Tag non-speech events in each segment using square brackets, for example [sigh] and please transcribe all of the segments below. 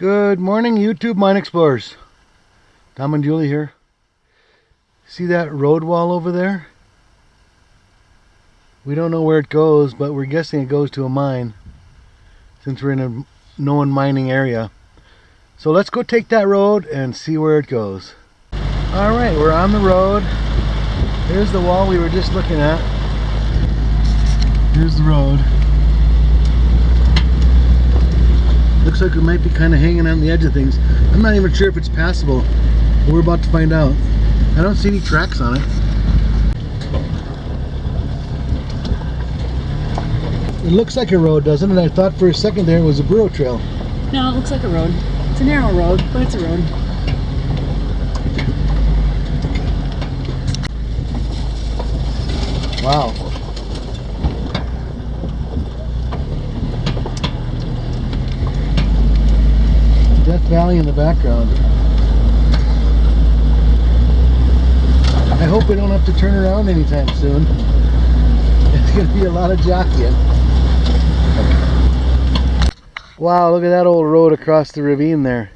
Good morning, YouTube Mine Explorers. Tom and Julie here. See that road wall over there? We don't know where it goes, but we're guessing it goes to a mine since we're in a known mining area. So let's go take that road and see where it goes. All right, we're on the road. Here's the wall we were just looking at. Here's the road. Looks like we might be kind of hanging on the edge of things. I'm not even sure if it's passable. We're about to find out. I don't see any tracks on it. It looks like a road, doesn't it? I thought for a second there it was a burro trail. No, it looks like a road. It's a narrow road, but it's a road. Wow. Death Valley in the background. I hope we don't have to turn around anytime soon. [laughs] It's going to be a lot of jockeying. Wow, look at that old road across the ravine there.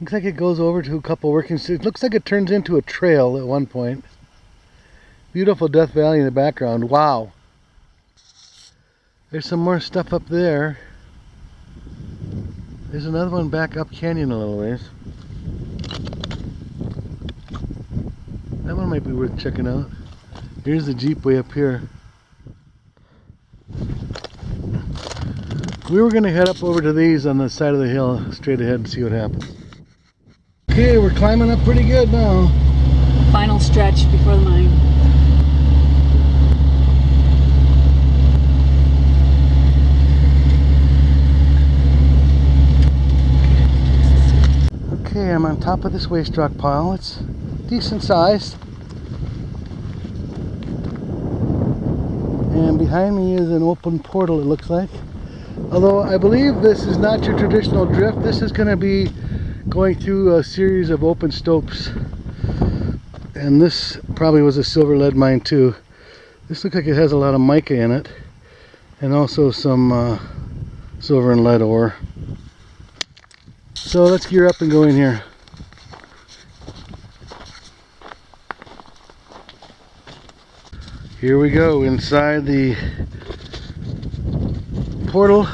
Looks like it goes over to a couple working streets. Looks like it turns into a trail at one point. Beautiful Death Valley in the background. Wow. There's some more stuff up there. There's another one back up canyon a little ways. That one might be worth checking out. Here's the Jeep way up here. We were going to head up over to these on the side of the hill straight ahead and see what happens. Okay, we're climbing up pretty good now. Final stretch before the mine. I'm on top of this waste rock pile. It's decent sized. And behind me is an open portal it looks like. Although I believe this is not your traditional drift. This is going to be going through a series of open stopes. And this probably was a silver lead mine too. This looks like it has a lot of mica in it. And also some uh, silver and lead ore. So let's gear up and go in here. Here we go inside the portal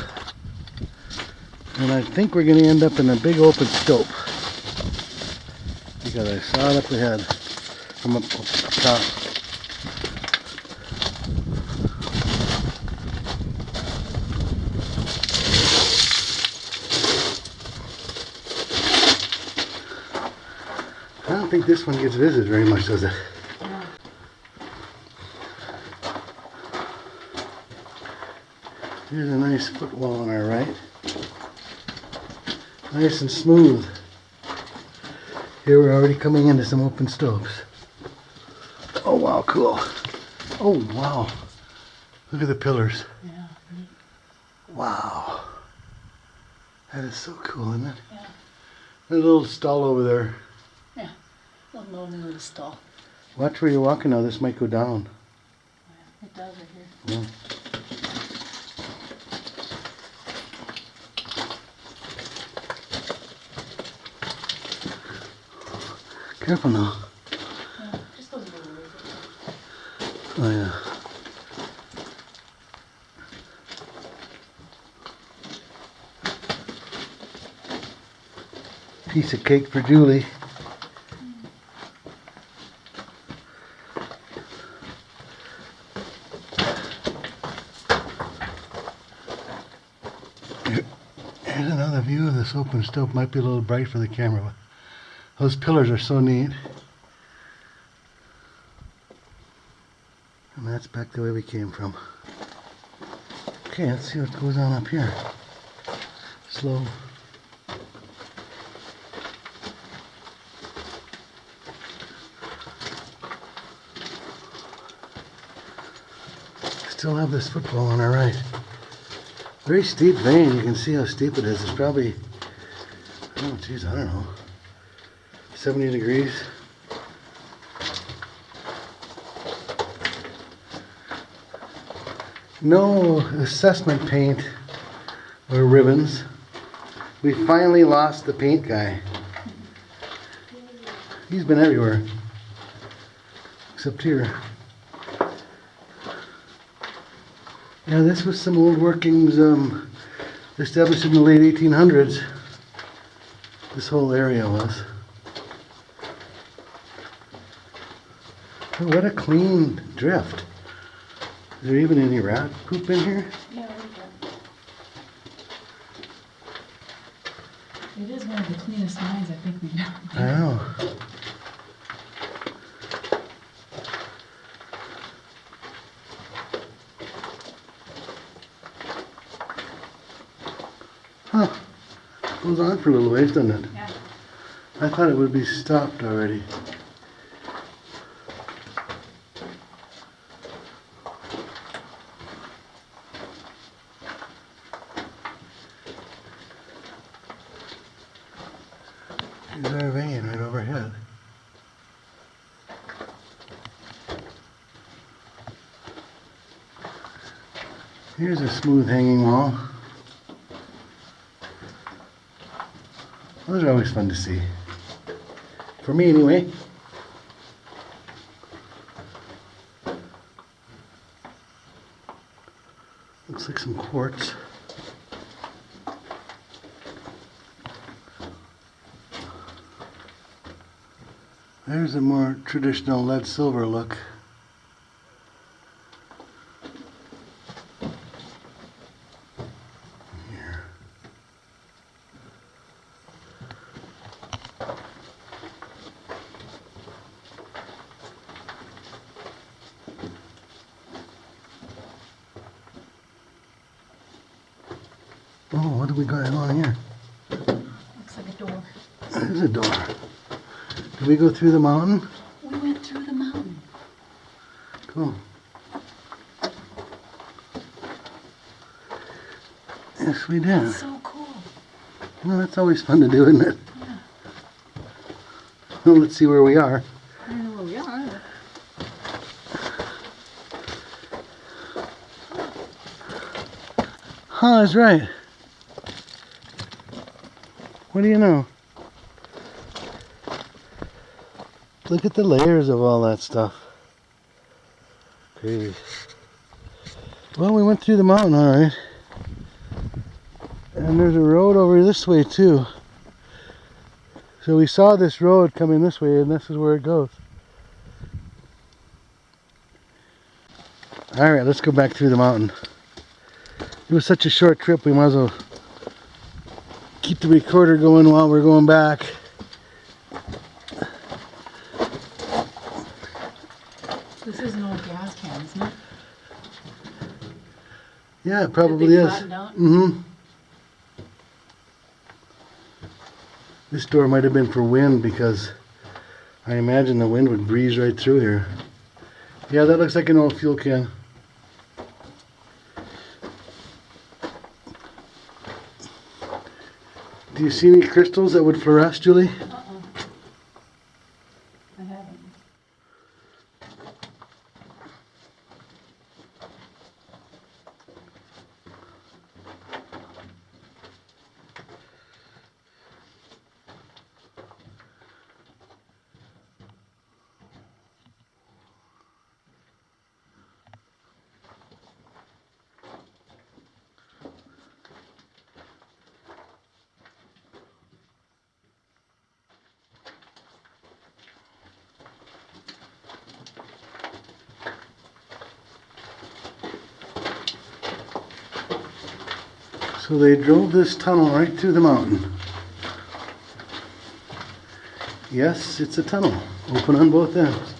and I think we're going to end up in a big open stope because I saw it up ahead from up, up top. I don't think this one gets visited very much, does it? Here's a nice footwall on our right. Nice and smooth. Here we're already coming into some open stopes. Oh wow, cool. Oh wow. Look at the pillars. Yeah. Wow. That is so cool, isn't it? Yeah. There's a little stull over there. Lonely little stull. Watch where you're walking now, this might go down. It does right here. Careful now. Yeah, just goes a little ways. Oh yeah. Piece of cake for Julie. Here's another view of this open stope. Might be a little bright for the camera, but those pillars are so neat. And that's back the way we came from. Okay, let's see what goes on up here. Slow. Still have this footwall on our right. Very steep vein. You can see how steep it is. It's probably, oh geez, I don't know, 70 degrees. No assessment paint or ribbons. We finally lost the paint guy. He's been everywhere. Except here. Yeah, this was some old workings um, established in the late 1800s. This whole area was. Oh, what a clean drift. Is there even any rat poop in here? Yeah, It is one of the cleanest mines I think we've ever I Goes on for a little ways, doesn't it? Yeah. I thought it would be stopped already. There's our vein right overhead. Here's a smooth hanging wall. Those are always fun to see. For me, anyway. Looks like some quartz. There's a more traditional lead silver look. Oh, what do we got on here? Looks like a door. There's a door. Did we go through the mountain? We went through the mountain. Cool. Yes, we did. So cool. Well, that's always fun to do, isn't it? Yeah. Well, let's see where we are. I don't know where we are. Huh, that's right. What do you know? Look at the layers of all that stuff. Crazy. Well, we went through the mountain, alright. And there's a road over this way, too. So we saw this road coming this way, and this is where it goes. Alright, let's go back through the mountain. It was such a short trip, we might as well keep the recorder going while we're going back. This is an old gas can, isn't it? Yeah, it probably is. Mm-hmm. This door might have been for wind because I imagine the wind would breeze right through here. Yeah, that looks like an old fuel can. Do you see any crystals that would fluoresce, Julie? So they drove this tunnel right through the mountain. Yes, it's a tunnel, open on both ends.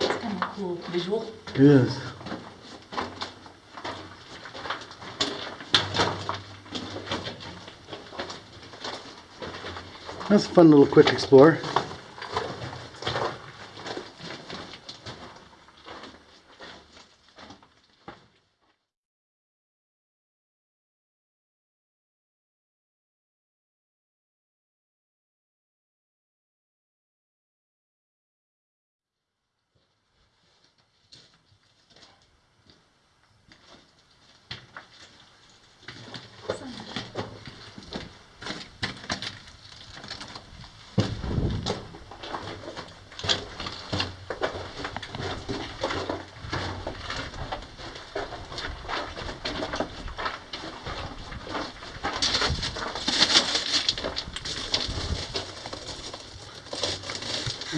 It's kind of cool visual. It is. That's a fun little quick explore.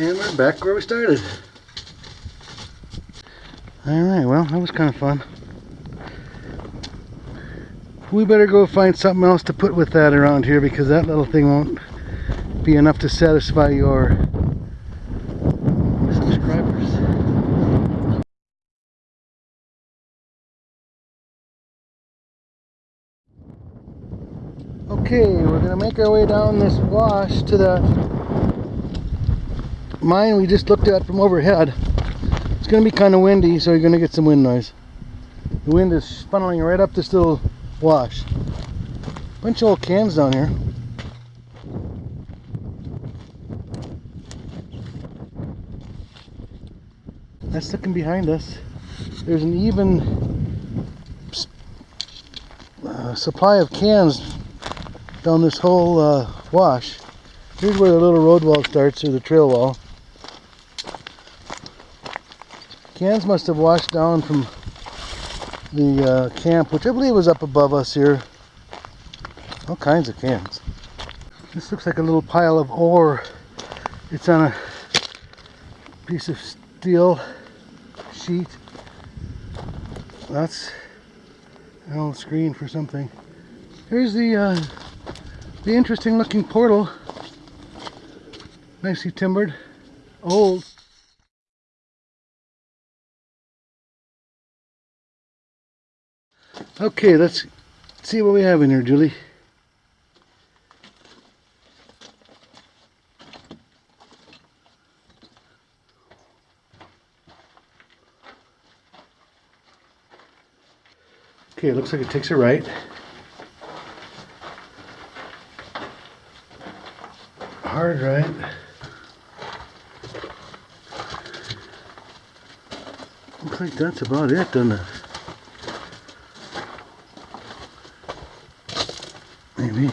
And we're back where we started. Alright, well, that was kind of fun. We better go find something else to put with that around here because that little thing won't be enough to satisfy your subscribers. Okay, we're gonna make our way down this wash to the mine we just looked at from overhead. It's gonna be kind of windy, so you're gonna get some wind noise. The wind is funneling right up this little wash. Bunch of old cans down here. That's looking behind us. There's an even uh, supply of cans down this whole uh, wash. Here's where the little road wall starts, or the trail wall. Cans must have washed down from the uh, camp, which I believe was up above us here. All kinds of cans. This looks like a little pile of ore. It's on a piece of steel sheet. That's an old screen for something. Here's the uh, the interesting looking portal. Nicely timbered. Old. Okay, let's see what we have in here, Julie. Okay, it looks like it takes a right. Hard right. Looks like that's about it, doesn't it? Maybe.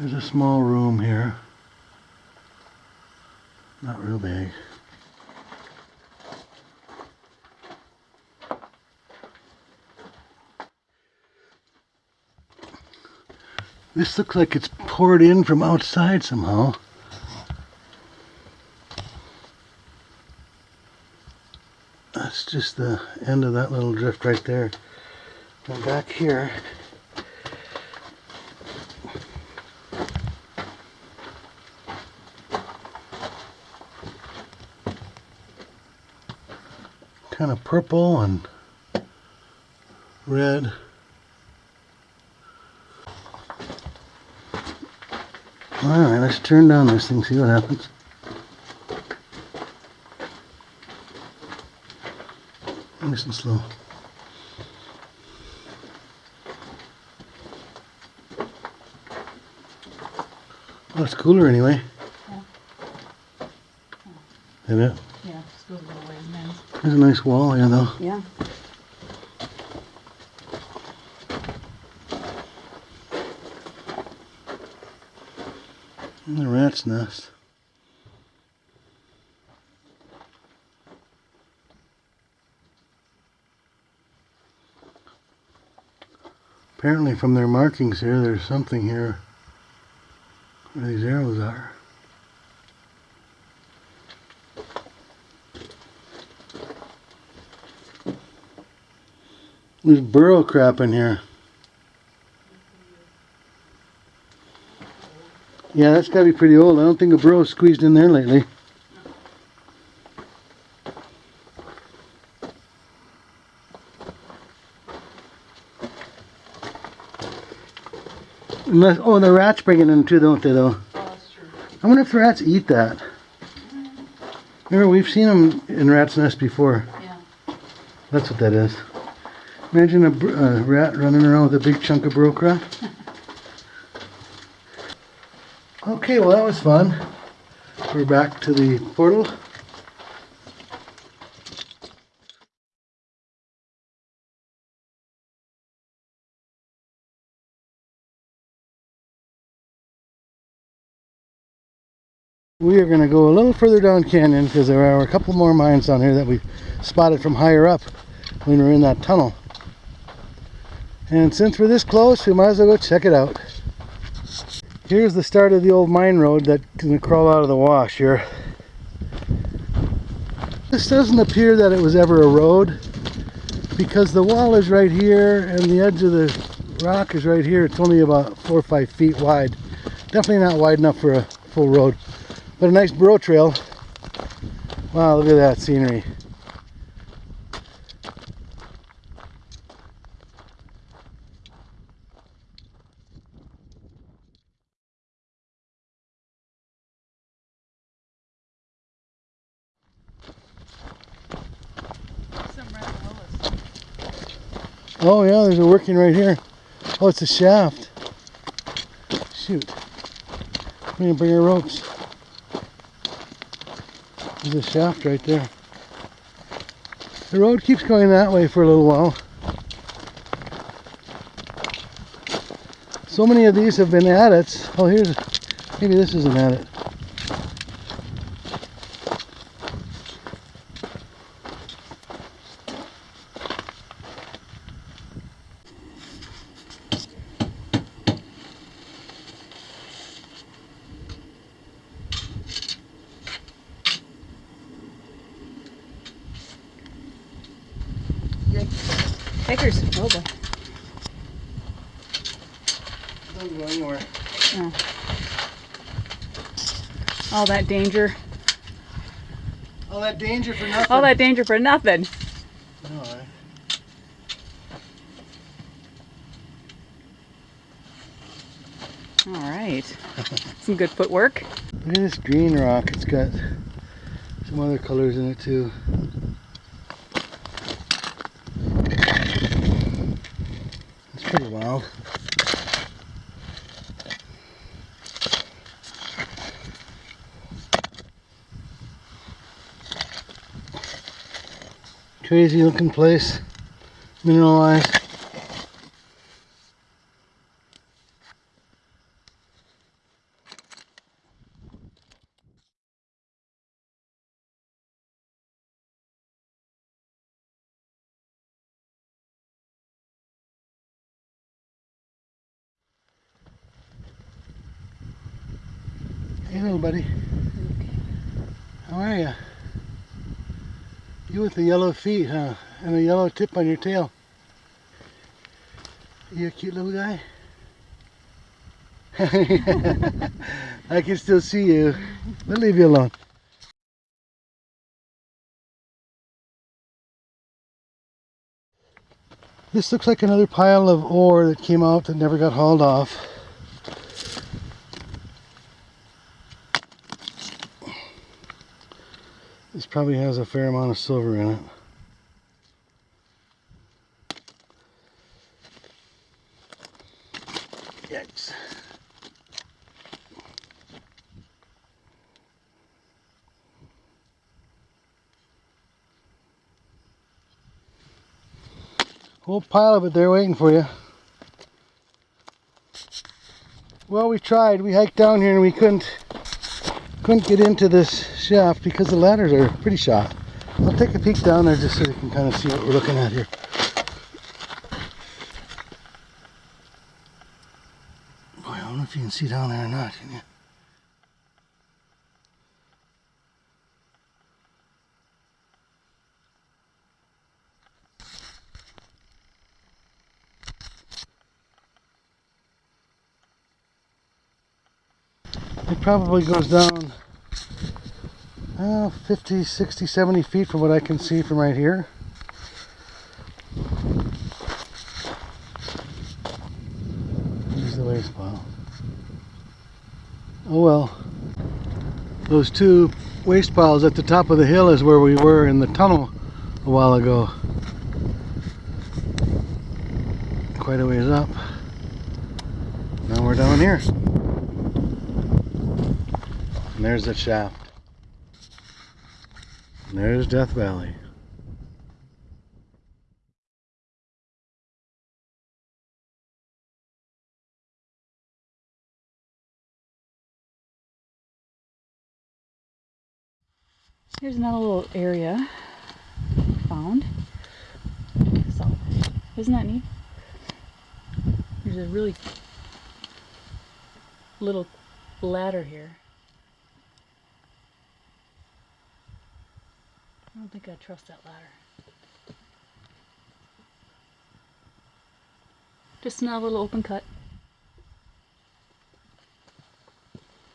There's a small room here. Not real big. This looks like it's poured in from outside somehow. That's just the end of that little drift right there. And back here, kind of purple and red. Alright, let's turn down this thing, see what happens. Nice and slow. Well, it's cooler anyway. Isn't it? Yeah, just goes a little ways. There's a nice wall here though. Yeah. And the rat's nest. Apparently from their markings here, there's something here these arrows are. There's burro crap in here. Yeah, that's gotta be pretty old. I don't think a burro's squeezed in there lately. Unless, oh, the rats bring it in too, don't they, though? Oh, that's true. I wonder if the rats eat that. Remember, we've seen them in rat's nest before. Yeah. That's what that is. Imagine a, br- a rat running around with a big chunk of broke [laughs] okay, well that was fun. We're back to the portal. We are going to go a little further down canyon because there are a couple more mines down here that we spotted from higher up when we were in that tunnel. And since we're this close, we might as well go check it out. Here's the start of the old mine road that's gonna crawl out of the wash here. This doesn't appear that it was ever a road because the wall is right here and the edge of the rock is right here. It's only about four or five feet wide. Definitely not wide enough for a full road, but a nice burro trail. Wow, look at that scenery. Oh yeah, there's a working right here. Oh, it's a shaft. Shoot. We didn't bring our ropes. There's a shaft right there. The road keeps going that way for a little while. So many of these have been adits. Oh, here's, maybe this is an adit. Takers. Oh boy. Doesn't go anywhere. All that danger. All that danger for nothing. All that danger for nothing. All right. All right. [laughs] Some good footwork. Look at this green rock. It's got some other colors in it too. It's. Crazy looking place. Mineralized. Hey little buddy. How are ya? You with the yellow feet, huh? And a yellow tip on your tail. You a cute little guy? [laughs] I can still see you. We'll leave you alone. This looks like another pile of ore that came out that never got hauled off. This probably has a fair amount of silver in it. Yikes. Whole pile of it there waiting for you. Well, we tried. We hiked down here and we couldn't couldn't get into this shaft because the ladders are pretty shot. I'll take a peek down there just so you can kind of see what we're looking at here. Boy, I don't know if you can see down there or not, can you? It probably goes down uh, 50, 60, 70 feet from what I can see from right here. Here's the waste pile. Oh well. Those two waste piles at the top of the hill is where we were in the tunnel a while ago. Quite a ways up. Now we're down here. And there's the shaft. And there's Death Valley. Here's another little area found. So, isn't that neat? There's a really little ladder here. I don't think I trust that ladder. Just now a little open cut.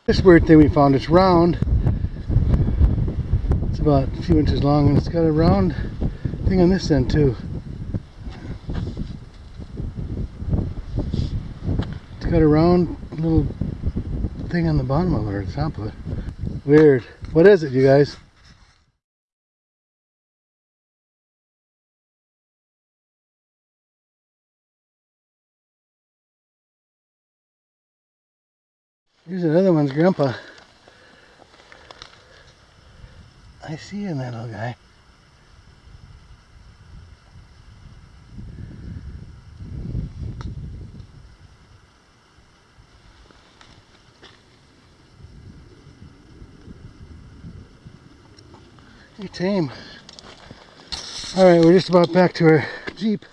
This weird thing we found, it's round. It's about a few inches long and it's got a round thing on this end too. It's got a round little thing on the bottom of it or the top of it. Weird. What is it, you guys? Here's another one's grandpa. I see you in little guy. Hey, tame. All right, we're just about back to our Jeep.